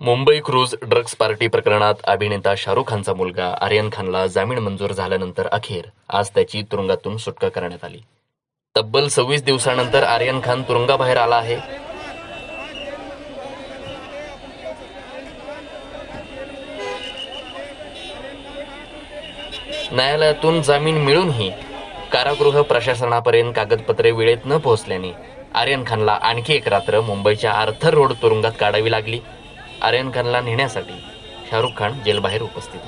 Mumbai cruise drugs party प्रकरणात अभिनेता शाहरुख खानचा मुलगा आर्यन खानला जामीन मंजूर झाल्यानंतर अखेर आज त्याची तुरुंगातून सुटका करण्यात आली. तब्बल सव्वीस दिवसानंतर आर्यन खान तुरुंगाबाहेर आला आहे. न्यायालयातून जामीन मिळूनही कारागृह प्रशासनापर्यंत कागदपत्रे वेळेत न पोहोचल्याने आर्यन खानला आणखी एक रात्र मुंबईच्या आर्थर रोड तुरुंगात काढावी लागली. आर्यन खानला नेण्यासाठी शाहरुख खान जेलबाहेर उपस्थित